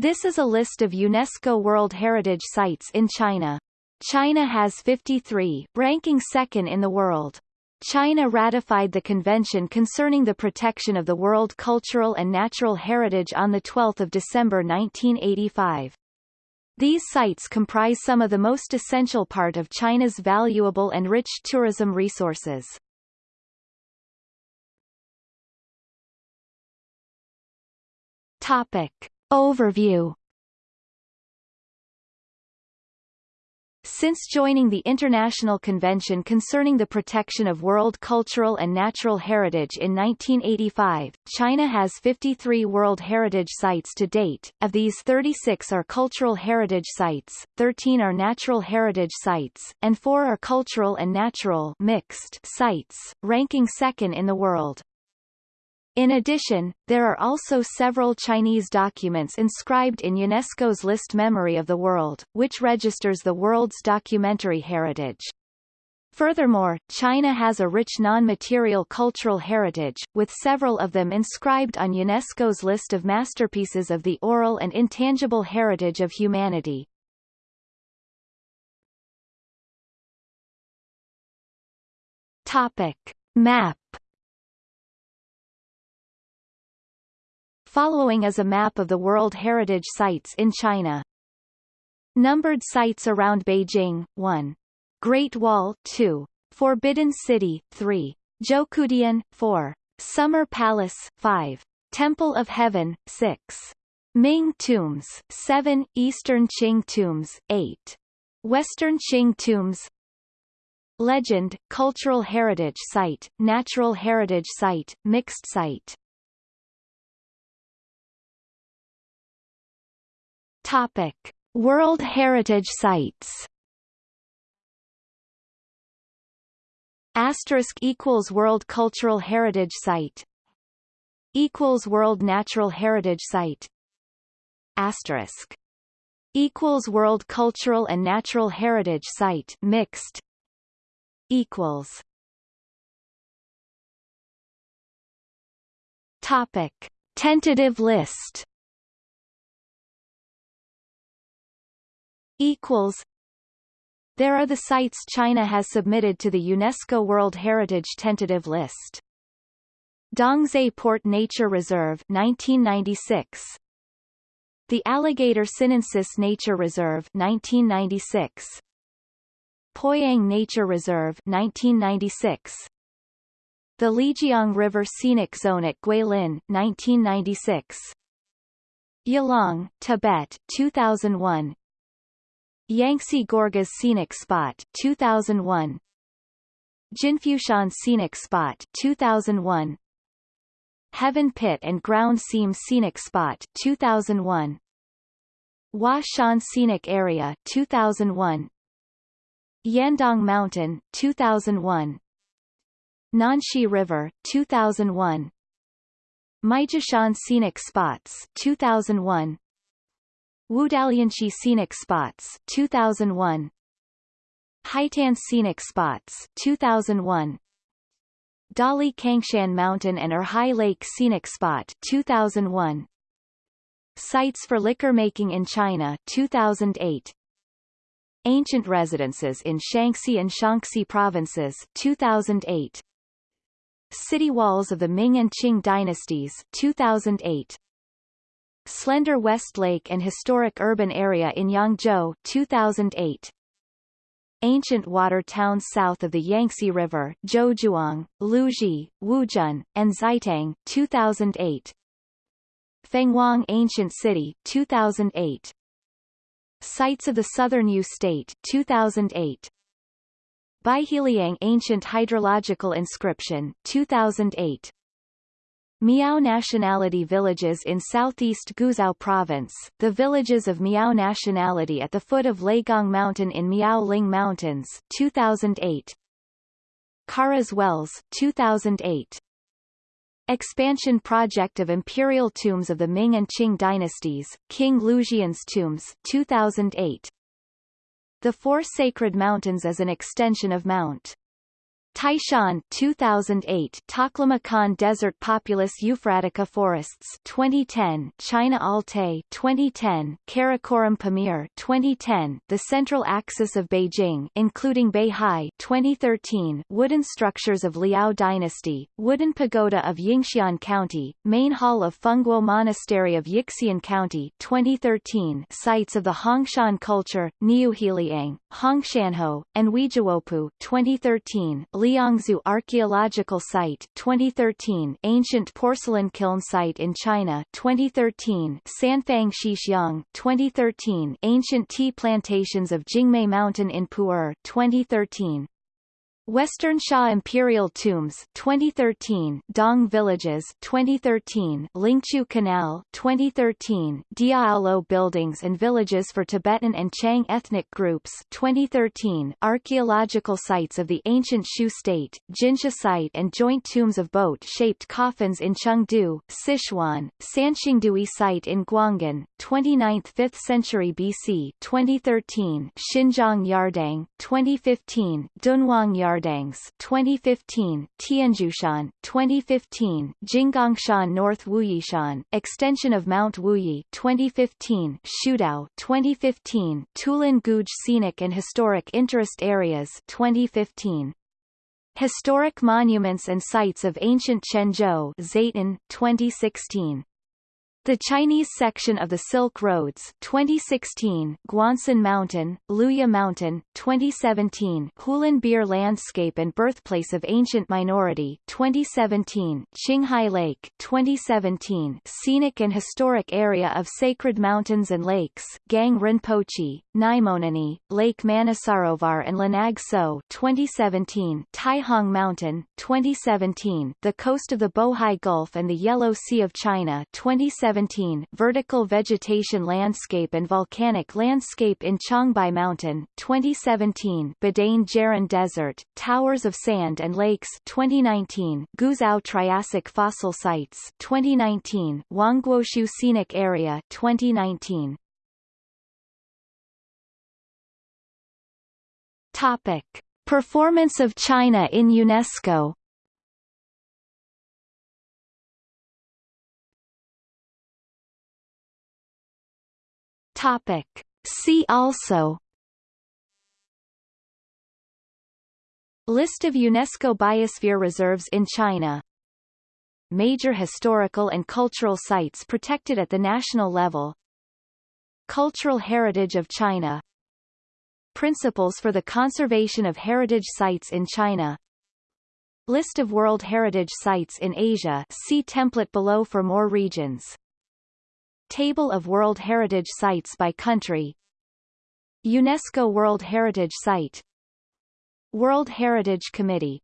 This is a list of UNESCO World Heritage Sites in China. China has 53, ranking second in the world. China ratified the Convention concerning the protection of the world cultural and natural heritage on 12 December 1985. These sites comprise some of the most essential part of China's valuable and rich tourism resources. Topic. Overview Since joining the International Convention concerning the Protection of World Cultural and Natural Heritage in 1985, China has 53 World Heritage Sites to date. Of these 36 are cultural heritage sites, 13 are natural heritage sites, and 4 are cultural and natural mixed sites, ranking second in the world. In addition, there are also several Chinese documents inscribed in UNESCO's list Memory of the World, which registers the world's documentary heritage. Furthermore, China has a rich non-material cultural heritage, with several of them inscribed on UNESCO's list of masterpieces of the oral and intangible heritage of humanity. Topic. Map Following is a map of the World Heritage Sites in China. Numbered sites around Beijing, 1. Great Wall, 2. Forbidden City, 3. Zhoukoudian, 4. Summer Palace, 5. Temple of Heaven, 6. Ming Tombs, 7. Eastern Qing Tombs, 8. Western Qing Tombs Legend, Cultural Heritage Site, Natural Heritage Site, Mixed Site Topic: World Heritage Sites. Asterisk equals World Cultural Heritage Site. Equals World Natural Heritage Site. Asterisk. Equals World Cultural and Natural Heritage Site mixed. Equals. Topic. Tentative list equals. There are the sites China has submitted to the UNESCO World Heritage Tentative List. Dongzhai Port Nature Reserve 1996 The Alligator Sinensis Nature Reserve 1996 Poyang Nature Reserve 1996 The Lijiang River Scenic Zone at Guilin 1996 Yalong, Tibet 2001 Yangtze Gorges Scenic Spot 2001 Jinfushan Scenic Spot 2001 Heaven Pit and Ground Seam Scenic Spot 2001 Hua Shan Scenic Area 2001 Yandang Mountain 2001 Nanxi River 2001 Maijishan Scenic Spots 2001 Wudalianchi Scenic Spots 2001 Haitan Scenic Spots 2001 Dali Cangshan Mountain and Erhai Lake Scenic Spot 2001 Sites for Liquor Making in China 2008 Ancient Residences in Shaanxi and Shaanxi Provinces 2008 City Walls of the Ming and Qing Dynasties 2008 Slender West Lake and Historic Urban Area in Yangzhou 2008. Ancient water towns south of the Yangtze River Zhouzhuang, Luzhi, Wuzhen, and Xietang 2008. Fenghuang Ancient City 2008. Sites of the Southern U State 2008. Baiheliang Ancient Hydrological Inscription 2008. Miao nationality villages in southeast Guizhou province, the villages of Miao nationality at the foot of Leigong Mountain in Miao Ling Mountains 2008. Karez Wells 2008. Expansion project of imperial tombs of the Ming and Qing dynasties, King Lujian's tombs 2008. The Four Sacred Mountains as an extension of Mount Taishan 2008 Taklamakan Desert Populus Euphratica Forests 2010 China Altai 2010 Karakoram Pamir 2010 The Central Axis of Beijing including Beihai 2013 Wooden structures of Liao Dynasty Wooden Pagoda of Yingxian County Main Hall of Fengguo Monastery of Yixian County 2013 Sites of the Hongshan Culture Niuheliang Hongshanhou and Weijiaopu 2013 Liangzhu Archaeological Site 2013 Ancient Porcelain Kiln Site in China 2013 Sanfang Qixiang 2013 Ancient Tea Plantations of Jingmai Mountain in Pu'er 2013 Western Xia Imperial Tombs 2013 Dong Villages 2013 Lingqiu Canal 2013 Diaolou Buildings and Villages for Tibetan and Qiang ethnic groups 2013 Archaeological sites of the ancient Shu state Jinsha site and joint tombs of boat-shaped coffins in Chengdu Sichuan Sanxingdui site in Guanghan 29th 5th century BC 2013 Xinjiang Yardang 2015 Dunhuang Yardang Yardangs 2015, Tianjushan 2015, Jinggangshan North Wuyishan, extension of Mount Wuyi 2015, Shudao 2015, Tulin Guj Scenic and Historic Interest Areas 2015. Historic Monuments and Sites of Ancient Zayton, 2016 the Chinese section of the Silk Roads 2016 Guancen Mountain, Luya Mountain, 2017 Hulunbuir Landscape and Birthplace of Ancient Minority 2017 Qinghai Lake 2017 Scenic and Historic Area of Sacred Mountains and Lakes Gang Rinpoche, Lake Manasarovar and Lanag So 2017 Taihang Mountain, 2017 The coast of the Bohai Gulf and the Yellow Sea of China 2017 2017 Vertical Vegetation Landscape and Volcanic Landscape in Changbai Mountain 2017 Badain Jaran Desert, Towers of Sand and Lakes 2019 Guizhou Triassic Fossil Sites 2019 Huangguoshu Scenic Area 2019 Topic. Performance of China in UNESCO Topic. See also. List of UNESCO Biosphere Reserves in China. Major historical and cultural sites protected at the national level. Cultural heritage of China. Principles for the conservation of heritage sites in China. List of World Heritage Sites in Asia. See template below for more regions Table of World Heritage Sites by country. UNESCO World Heritage Site. World Heritage Committee